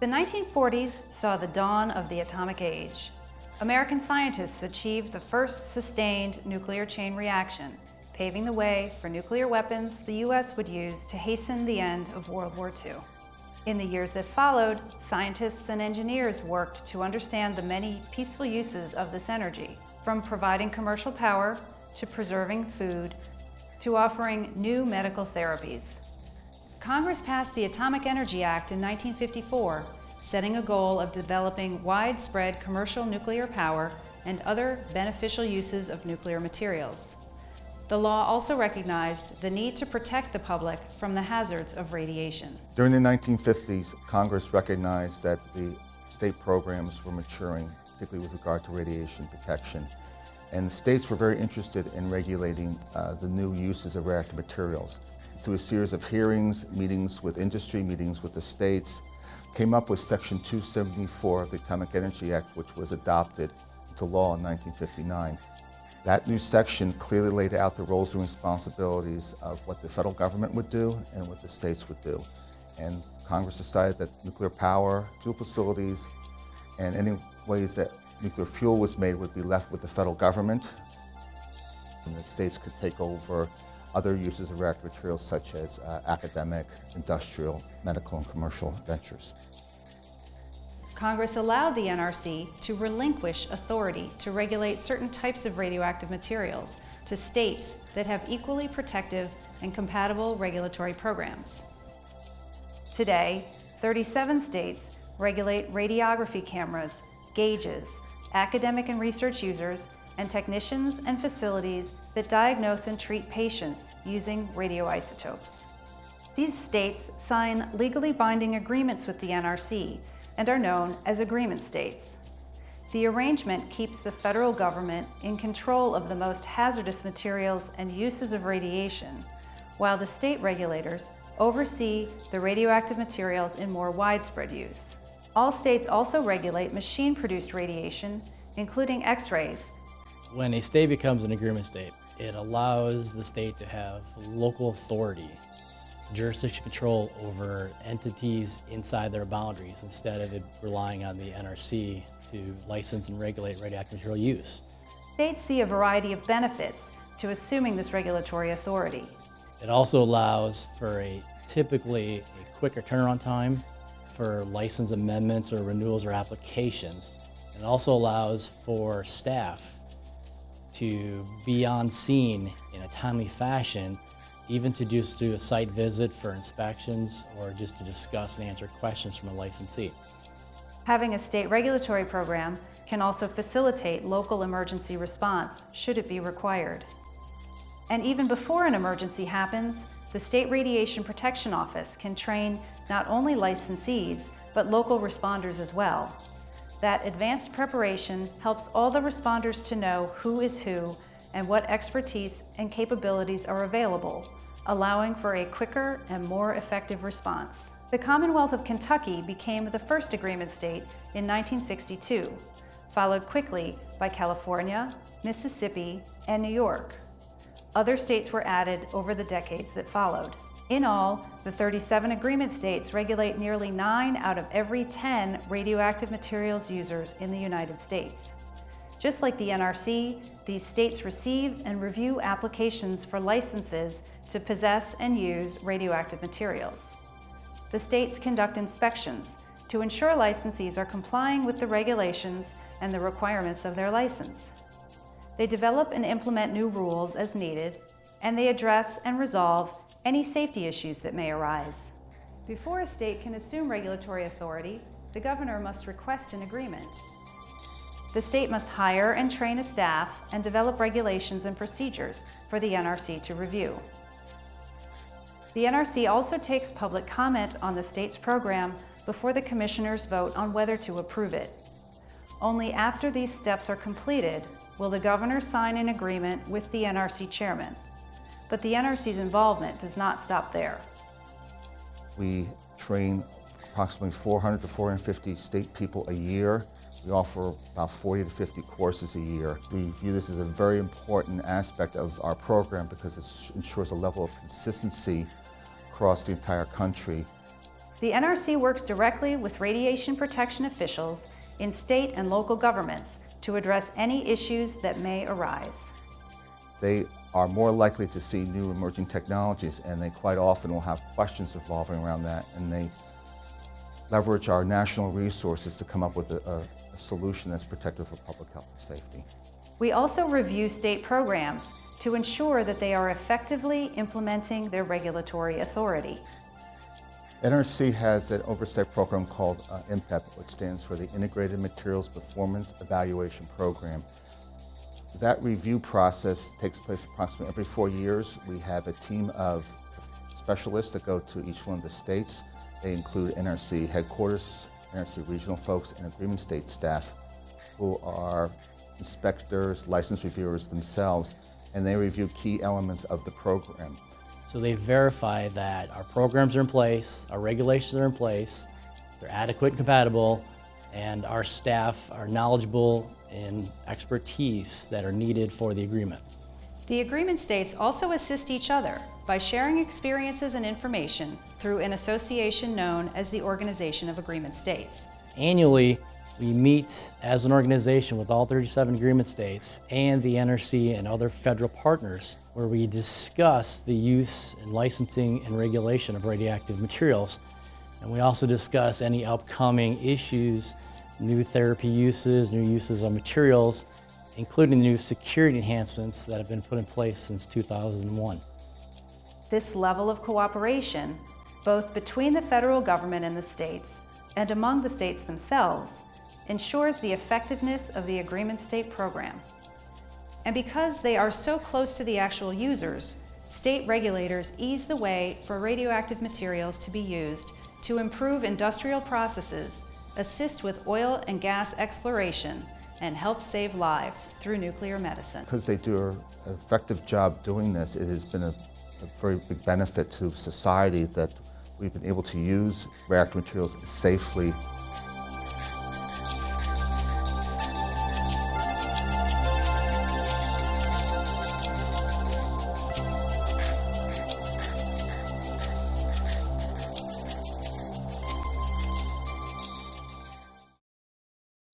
The 1940s saw the dawn of the atomic age. American scientists achieved the first sustained nuclear chain reaction, paving the way for nuclear weapons the U.S. would use to hasten the end of World War II. In the years that followed, scientists and engineers worked to understand the many peaceful uses of this energy, from providing commercial power to preserving food to offering new medical therapies. Congress passed the Atomic Energy Act in 1954, setting a goal of developing widespread commercial nuclear power and other beneficial uses of nuclear materials. The law also recognized the need to protect the public from the hazards of radiation. During the 1950s, Congress recognized that the state programs were maturing, particularly with regard to radiation protection. And the states were very interested in regulating uh, the new uses of reactive materials through a series of hearings, meetings with industry, meetings with the states, came up with Section 274 of the Atomic Energy Act, which was adopted into law in 1959. That new section clearly laid out the roles and responsibilities of what the federal government would do and what the states would do. And Congress decided that nuclear power, fuel facilities, and any ways that nuclear fuel was made would be left with the federal government. And the states could take over other uses of reactive materials such as uh, academic, industrial, medical, and commercial ventures. Congress allowed the NRC to relinquish authority to regulate certain types of radioactive materials to states that have equally protective and compatible regulatory programs. Today, 37 states regulate radiography cameras, gauges, academic and research users, and technicians and facilities that diagnose and treat patients using radioisotopes. These states sign legally binding agreements with the NRC and are known as agreement states. The arrangement keeps the federal government in control of the most hazardous materials and uses of radiation, while the state regulators oversee the radioactive materials in more widespread use. All states also regulate machine-produced radiation, including X-rays, when a state becomes an agreement state, it allows the state to have local authority, jurisdiction control over entities inside their boundaries instead of relying on the NRC to license and regulate radioactive material use. States see a variety of benefits to assuming this regulatory authority. It also allows for a typically a quicker turnaround time for license amendments or renewals or applications. It also allows for staff to be on scene in a timely fashion, even to just do a site visit for inspections or just to discuss and answer questions from a licensee. Having a state regulatory program can also facilitate local emergency response should it be required. And even before an emergency happens, the State Radiation Protection Office can train not only licensees, but local responders as well. That advanced preparation helps all the responders to know who is who and what expertise and capabilities are available, allowing for a quicker and more effective response. The Commonwealth of Kentucky became the first agreement state in 1962, followed quickly by California, Mississippi, and New York. Other states were added over the decades that followed. In all, the 37 agreement states regulate nearly 9 out of every 10 radioactive materials users in the United States. Just like the NRC, these states receive and review applications for licenses to possess and use radioactive materials. The states conduct inspections to ensure licensees are complying with the regulations and the requirements of their license. They develop and implement new rules as needed, and they address and resolve any safety issues that may arise. Before a state can assume regulatory authority, the governor must request an agreement. The state must hire and train a staff and develop regulations and procedures for the NRC to review. The NRC also takes public comment on the state's program before the commissioners vote on whether to approve it. Only after these steps are completed will the governor sign an agreement with the NRC chairman. But the NRC's involvement does not stop there. We train approximately 400 to 450 state people a year. We offer about 40 to 50 courses a year. We view this as a very important aspect of our program because it ensures a level of consistency across the entire country. The NRC works directly with radiation protection officials in state and local governments to address any issues that may arise. They are more likely to see new emerging technologies, and they quite often will have questions revolving around that, and they leverage our national resources to come up with a, a, a solution that's protective for public health and safety. We also review state programs to ensure that they are effectively implementing their regulatory authority. NRC has an oversight program called uh, IMPEP, which stands for the Integrated Materials Performance Evaluation Program. That review process takes place approximately every four years. We have a team of specialists that go to each one of the states. They include NRC headquarters, NRC regional folks, and agreement state staff who are inspectors, license reviewers themselves, and they review key elements of the program. So they verify that our programs are in place, our regulations are in place, they're adequate and compatible, and our staff are knowledgeable in expertise that are needed for the agreement. The agreement states also assist each other by sharing experiences and information through an association known as the Organization of Agreement States. Annually, we meet as an organization with all 37 agreement states and the NRC and other federal partners where we discuss the use and licensing and regulation of radioactive materials. And we also discuss any upcoming issues, new therapy uses, new uses of materials, including new security enhancements that have been put in place since 2001. This level of cooperation, both between the federal government and the states, and among the states themselves, ensures the effectiveness of the Agreement State program. And because they are so close to the actual users, state regulators ease the way for radioactive materials to be used to improve industrial processes, assist with oil and gas exploration, and help save lives through nuclear medicine. Because they do an effective job doing this, it has been a, a very big benefit to society that we've been able to use reactor materials safely